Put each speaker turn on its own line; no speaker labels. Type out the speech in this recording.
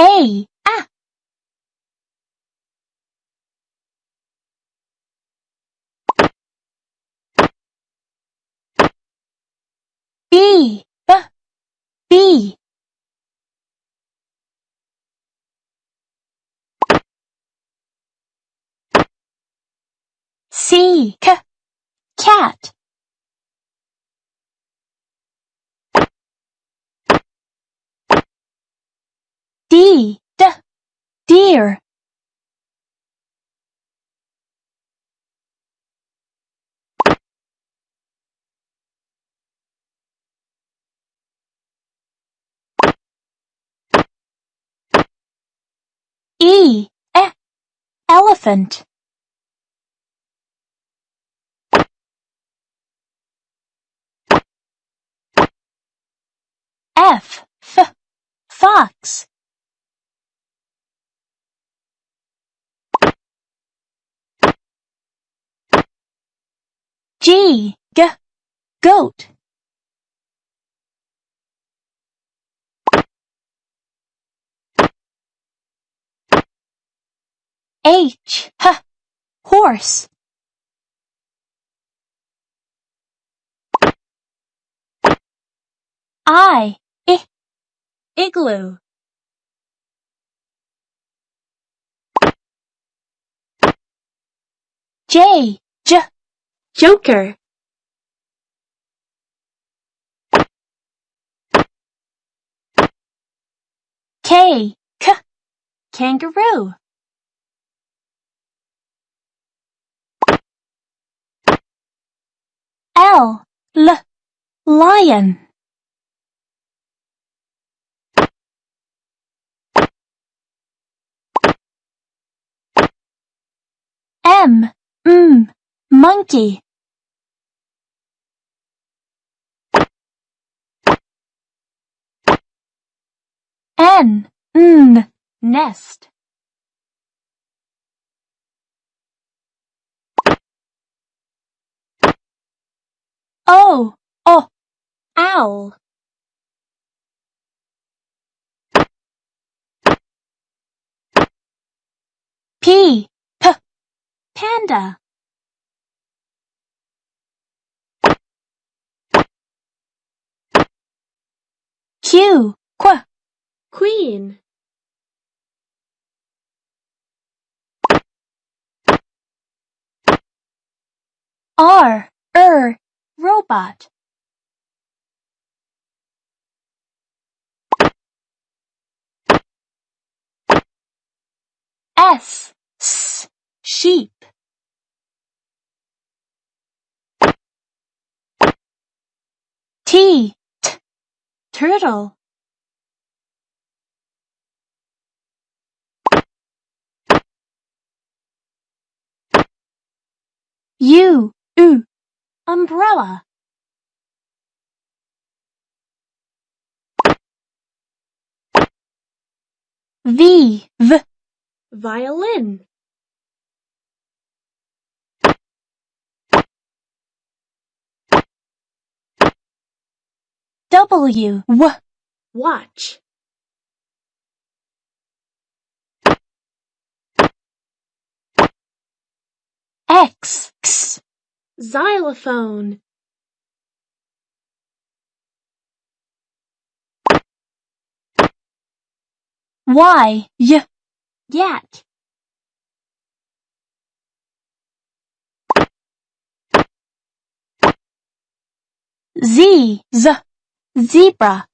A, a. B, b, B. C, c, D, d, deer. E, e, elephant. F, f, fox. G, g, goat. H, h, horse. I, I, igloo. J, joker. K, k, kangaroo. L, l, lion. M, m, monkey. N, n, nest. O, o, owl. P, p, panda. Q, qu, queen. R, er, robot. S, s, sheep. T, t, turtle. U, u, umbrella. V, v, violin. W, w, watch. X, x, xylophone. Y, y, yak. Z, z, zebra.